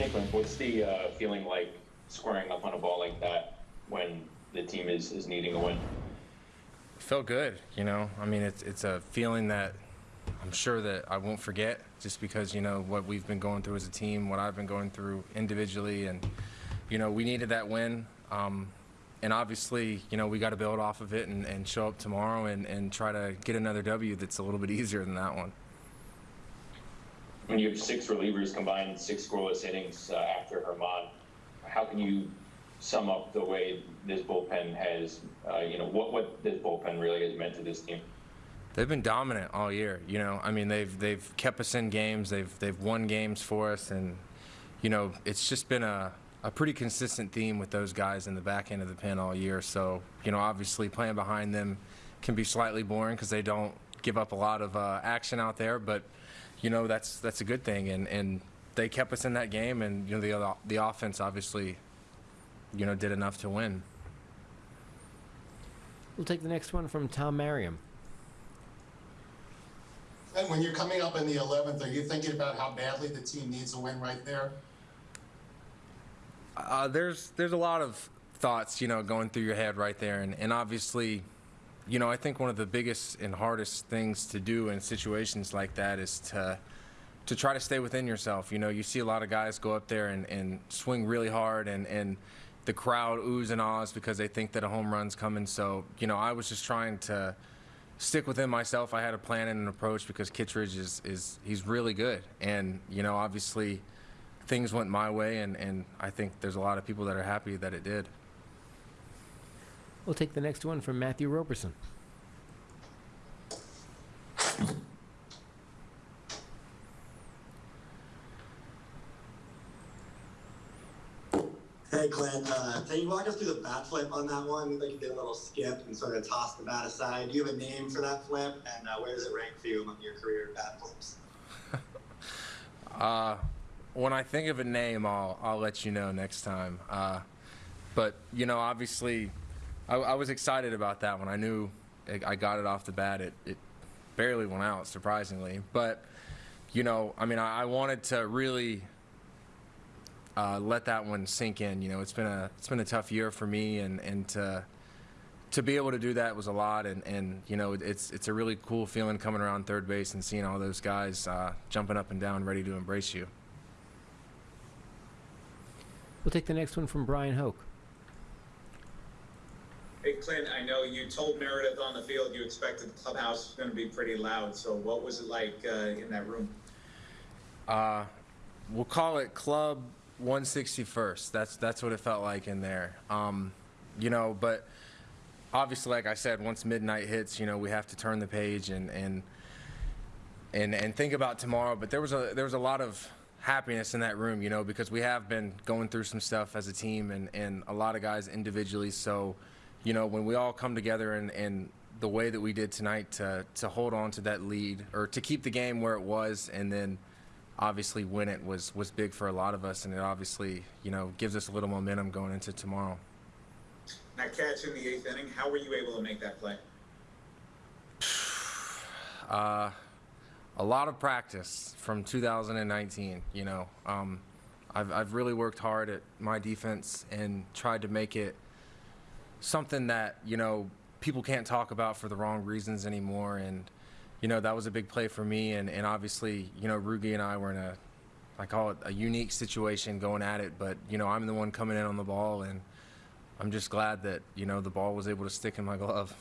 Nicklin, what's the uh, feeling like squaring up on a ball like that when the team is, is needing a win? felt good, you know. I mean, it's it's a feeling that I'm sure that I won't forget, just because you know what we've been going through as a team, what I've been going through individually, and you know we needed that win. Um, and obviously, you know, we got to build off of it and, and show up tomorrow and, and try to get another W that's a little bit easier than that one. When you have six relievers combined, six scoreless innings uh, after Germán, how can you sum up the way this bullpen has, uh, you know, what, what this bullpen really has meant to this team? They've been dominant all year. You know, I mean, they've they've kept us in games. They've they've won games for us, and you know, it's just been a a pretty consistent theme with those guys in the back end of the pen all year. So, you know, obviously playing behind them can be slightly boring because they don't give up a lot of uh, action out there. But, you know, that's that's a good thing, and and they kept us in that game, and you know, the other, the offense obviously, you know, did enough to win. We'll take the next one from Tom Merriam. And when you're coming up in the 11th, are you thinking about how badly the team needs a win right there? Uh, there's there's a lot of thoughts, you know, going through your head right there, and, and obviously, you know, I think one of the biggest and hardest things to do in situations like that is to to try to stay within yourself. You know, you see a lot of guys go up there and, and swing really hard, and and the crowd oohs and ahs because they think that a home run's coming. So, you know, I was just trying to stick within myself. I had a plan and an approach because Kittredge is is he's really good, and you know, obviously things went my way, and, and I think there's a lot of people that are happy that it did. We'll take the next one from Matthew Roberson. Hey Clint, uh, can you walk us through the bat flip on that one? Like you did a little skip and sort of toss the bat aside. Do you have a name for that flip, and uh, where does it rank for you among your career bat flips? Uh, when I think of a name, I'll I'll let you know next time. Uh, but you know, obviously, I, I, was excited about that one. I knew I got it off the bat. It it barely went out, surprisingly. But you know, I mean, I, I wanted to really uh, let that one sink in. You know, it's been a it's been a tough year for me, and and to to be able to do that was a lot. And and you know, it's it's a really cool feeling coming around third base and seeing all those guys uh, jumping up and down, ready to embrace you. We'll take the next one from Brian Hoch. Clint, I know you told Meredith on the field you expected the clubhouse was going to be pretty loud. So, what was it like uh, in that room? Uh, we'll call it Club 161st. That's that's what it felt like in there. Um, you know, but obviously, like I said, once midnight hits, you know, we have to turn the page and and and and think about tomorrow. But there was a there was a lot of happiness in that room, you know, because we have been going through some stuff as a team and, and a lot of guys individually. So, you know, when we all come together and, and the way that we did tonight to, to hold on to that lead or to keep the game where it was and then obviously win it was, was big for a lot of us. And it obviously, you know, gives us a little momentum going into tomorrow. That catch in the eighth inning, how were you able to make that play? Uh, a lot of practice from 2019. You know, um, I've, I've really worked hard at my defense and tried to make it something that you know people can't talk about for the wrong reasons anymore. And you know that was a big play for me. And, and obviously, you know, Rugi and I were in a I call it a unique situation going at it. But you know, I'm the one coming in on the ball, and I'm just glad that you know the ball was able to stick in my glove.